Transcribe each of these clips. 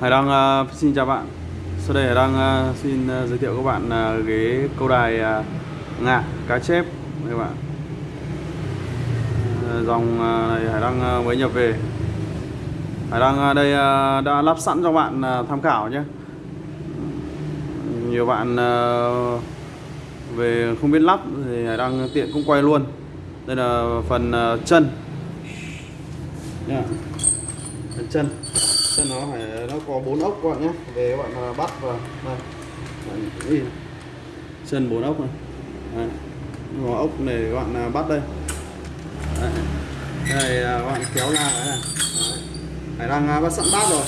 Hải Đăng uh, xin chào bạn. Sau đây Hải Đăng uh, xin uh, giới thiệu các bạn uh, ghế câu đài uh, ngạ cá chép. Các bạn. Uh, Dòng uh, này Hải Đăng uh, mới nhập về. Hải Đăng uh, đây uh, đã lắp sẵn cho bạn uh, tham khảo nhé. Nhiều bạn uh, về không biết lắp thì Hải Đăng tiện cũng quay luôn. Đây là phần uh, chân. Yeah. Phần chân cho nó phải nó có bốn ốc các bạn nhé. Về các bạn à, bắt vào. Đây bạn chân bốn ốc này. Đây. có ốc này các bạn à, bắt đây. Đây, đây các bạn kéo ra đấy. Này phải đang bắt sẵn bát rồi.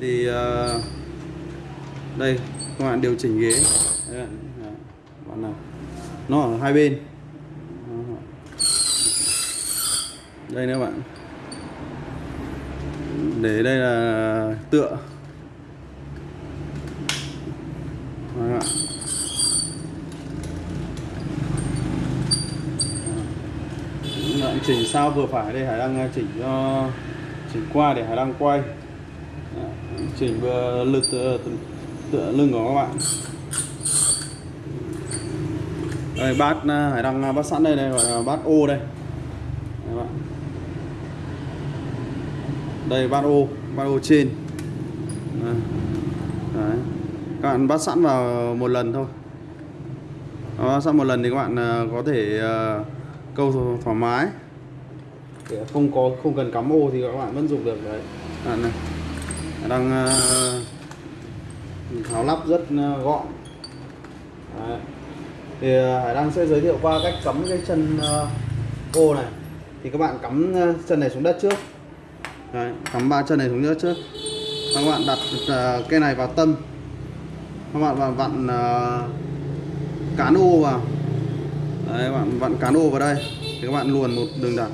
Thì đây các bạn điều chỉnh ghế. Đây, bạn nào. Nó ở hai bên. Đây nữa bạn để đây là tựa. Đó. Đấy, chỉnh sao vừa phải đây Hải đang chỉnh cho chỉnh qua để Hải đang quay. Đấy, chỉnh vừa lực tựa, tựa lưng của các bạn. Đây bát Hải đang bát sẵn đây đây gọi là bát ô đây. Các bạn đây bát ô bát ô trên. Đấy. Các bạn bắt sẵn vào một lần thôi. Bắt sẵn một lần thì các bạn à, có thể uh, câu thoải mái. Để không có không cần cắm ô thì các bạn vẫn dùng được đấy. À, này. đang uh, tháo lắp rất uh, gọn. Đấy. thì Hải đang sẽ giới thiệu qua cách cắm cái chân uh, ô này. Thì các bạn cắm chân này xuống đất trước. Đấy, cắm ba chân này xuống nữa trước các bạn đặt uh, cái này vào tâm. Các bạn vặn, vặn uh, cán ô vào. Đấy, các bạn vặn cán ô vào đây. Thì các bạn luồn một đường đặt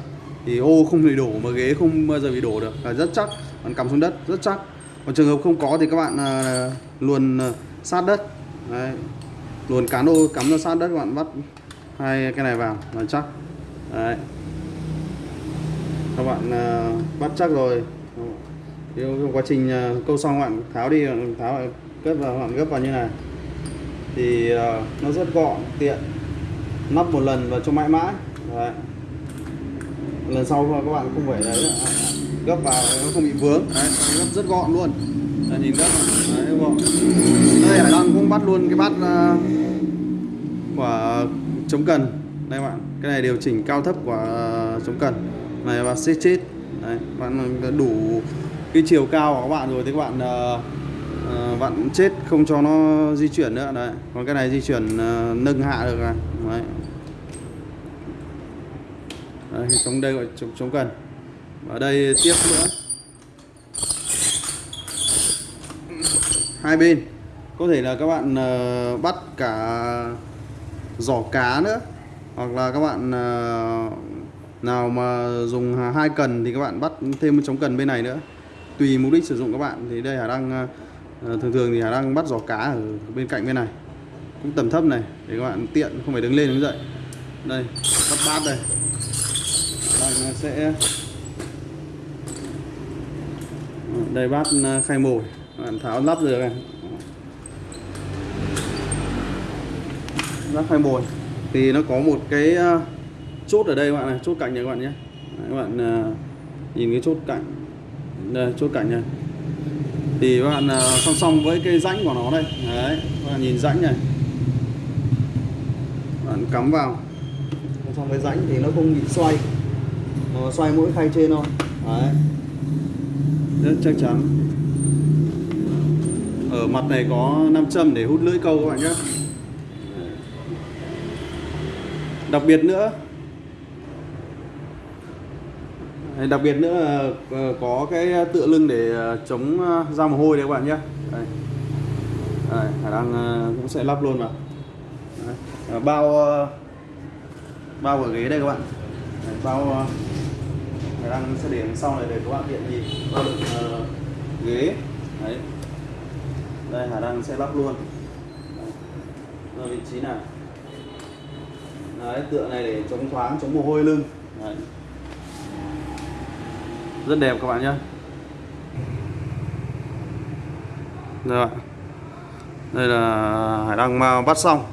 thì ô không bị đổ mà ghế không bao giờ bị đổ được. Là rất chắc. Bạn cắm xuống đất rất chắc. Còn trường hợp không có thì các bạn uh, luồn uh, sát đất. Đấy. luồn cán ô cắm ra sát đất các bạn bắt hai cái này vào là chắc. Đấy. Các bạn uh, bắt chắc rồi. Thì trong quá trình uh, câu xong bạn tháo đi tháo lại cất vào bạn gấp vào như này. Thì uh, nó rất gọn tiện. Nắp một lần và cho mãi mãi. Đấy. lần sau các bạn không phải đấy gấp vào nó không bị vướng. Đấy, gấp rất gọn luôn. Đấy, nhìn gấp đấy, gọn. Đây hải đăng cũng bắt luôn cái bát của chống cần. Đây bạn cái này điều chỉnh cao thấp của chống cần. Này và xếp chết Đấy, bạn đủ cái chiều cao của các bạn rồi thì các bạn uh, uh, bạn chết không cho nó di chuyển nữa. Đấy còn cái này di chuyển uh, nâng hạ được này đấy. đấy chống đây gọi chống, chống cần. Ở đây tiếp nữa. Hai bên. Có thể là các bạn uh, bắt cả giỏ cá nữa hoặc là các bạn uh, nào mà dùng hai cần thì các bạn bắt thêm một chống cần bên này nữa. Tùy mục đích sử dụng các bạn. Thì đây Hà đang ờ, thường thường thì Hà đang bắt giò cá ở bên cạnh bên này. Cũng tầm thấp này, để các bạn tiện, không phải đứng lên đứng dậy. Đây bắt bát đây. Đang ờ, sẽ ờ, đây bát khay mồi. Bạn tháo lắp rồi này bát khay mồi. Thì nó có một cái chốt ở đây các bạn này chốt cạnh này các bạn nhé. Đấy, các bạn uh, nhìn cái chốt cạnh. Đây chốt cạnh này. Thì các bạn uh, song song với cái rãnh của nó đây. Đấy các bạn nhìn rãnh này. Bạn cắm vào. Song song với rãnh thì nó không bị xoay. Nó xoay mỗi khay trên thôi. Đấy. Rất chắc chắn. Ở mặt này có 5 châm để hút lưỡi câu các bạn nhé. Đặc biệt nữa đặc biệt nữa là ờ, có cái tựa lưng để ờ, chống ờ, ra mồ hôi đấy các bạn nhé. Đây. Đây, khả năng cũng sẽ lắp luôn mà. Đấy. bao bao ở ghế đây các bạn. Đấy, bao khả năng sẽ để sau này để các bạn tiện nhìn. Bao đựng uh, ghế. Đấy. Đây khả năng sẽ lắp luôn. Ở vị trí nào? Đấy tựa này để chống thoáng chống mồ hôi lưng. Đấy rất đẹp các bạn nhé Đây. Đây là hải đăng mà bắt xong.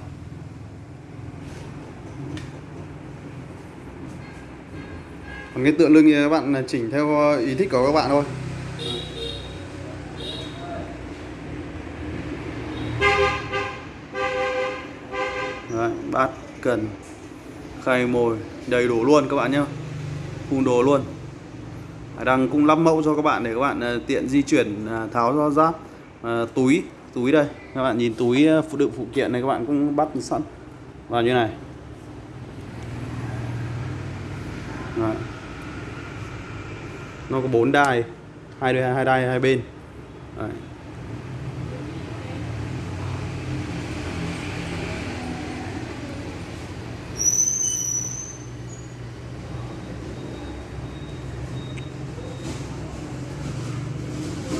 Còn cái tượng lưng thì các bạn chỉnh theo ờ, ý thích của các bạn thôi. Đấy, bát cần khay mồi đầy đủ luôn các bạn nhé phun đồ luôn đang cung cũng lắp mẫu cho các bạn để các bạn ờ, tiện di chuyển ờ, tháo ra giáp. À, túi túi đây. Các bạn nhìn túi phụ đựng phụ kiện này các bạn cũng bắt sẵn. Vào như này. Đấy. nó có bốn đai hai đai hai đai hai bên. Đấy.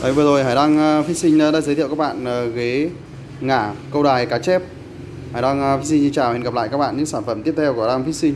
Đấy, vừa rồi Hải Đăng ờ, Fishing đã giới thiệu các bạn ờ, ghế ngả, câu đài, cá chép. Hải Đăng ờ, Fishing xin chào, hẹn gặp lại các bạn những sản phẩm tiếp theo của Hải Đăng Fishing